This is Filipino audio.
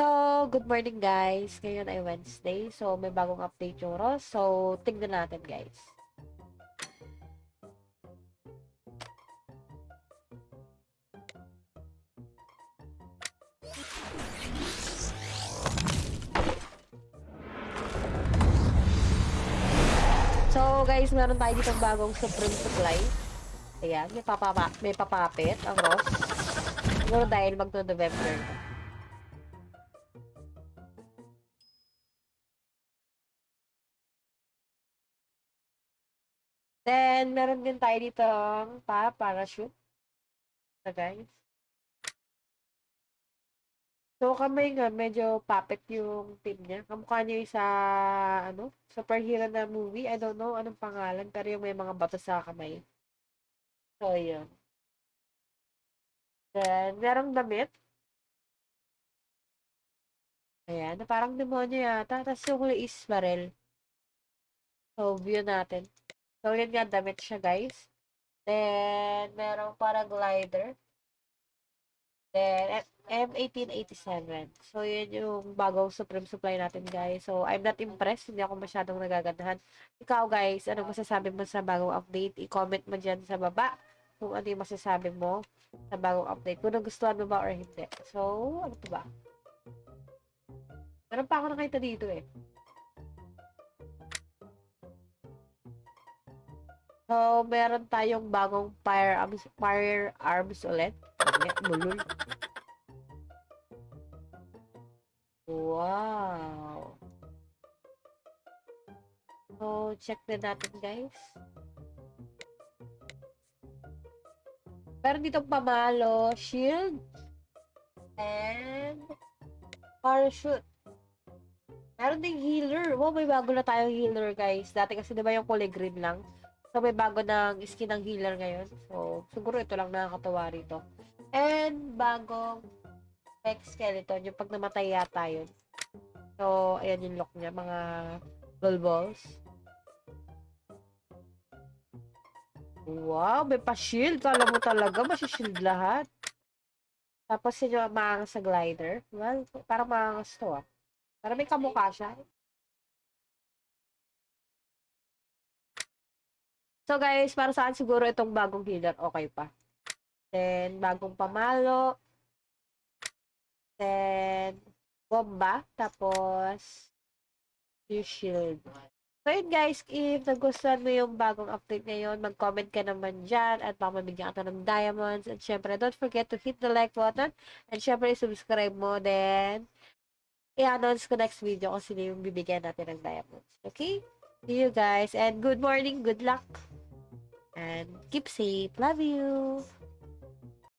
So, good morning guys. Ngayon ay Wednesday. So, may bagong update yung Ross. So, tignan natin guys. So, guys, meron tayo ditong bagong Supreme Supply. Ayan, may, papapa may papapit ang Ross. Siguro dahil magno-November na. Then, meron din tayo dito pa parachute. Na guys. So, kamay nga, medyo puppet yung team niya. Kamukha niya yung sa, ano, superhero na movie. I don't know anong pangalan, pero yung may mga bato sa kamay. So, yun. Then, merong damit. Ayan, na parang demonyo yata. Tapos yung huli is barrel. So, view natin. So, yun nga, damit siya, guys. Then, merong paraglider. Then, M1887. So, yun yung bagong Supreme Supply natin, guys. So, I'm not impressed. Hindi ako masyadong nagagandahan. Ikaw, guys, anong masasabi mo sa bagong update? I-comment mo dyan sa baba kung ano yung masasabi mo sa bagong update. Kung nagustuhan mo ba or hindi. So, ano pa ba? Meron pa ako nakita dito eh. So, meron tayong bagong firearms, firearms ulit. Mulul. Wow. So, check din natin, guys. Meron dito pamalo, shield, and parachute. Meron ding healer. Wow, may bago na tayong healer, guys. Dati kasi diba yung kulay green lang? So, may bago ng skin ng healer ngayon. So, siguro ito lang nakakatawa rito. And, bagong Mech Skeleton. Yung pag namatay yata yun. So, ayan yung lock niya. Mga balls. Wow, may pa-shield. Kala mo talaga, masishield lahat. Tapos yun yung maangas sa glider. Well, parang maangas to ah. Parang may kamukha siya. So guys, para saan siguro itong bagong healer, okay pa. Then, bagong pamalo. Then, bomba. Tapos, shield. So yun guys, if nagustuhan mo yung bagong update ngayon, mag-comment ka naman dyan at baka mabigyan ka ng diamonds. And syempre, don't forget to hit the like button. And syempre, subscribe mo. Then, i-announce ko next video kung sino yung bibigyan natin ng diamonds. Okay? See you guys. And good morning, good luck. And keep safe. Love you.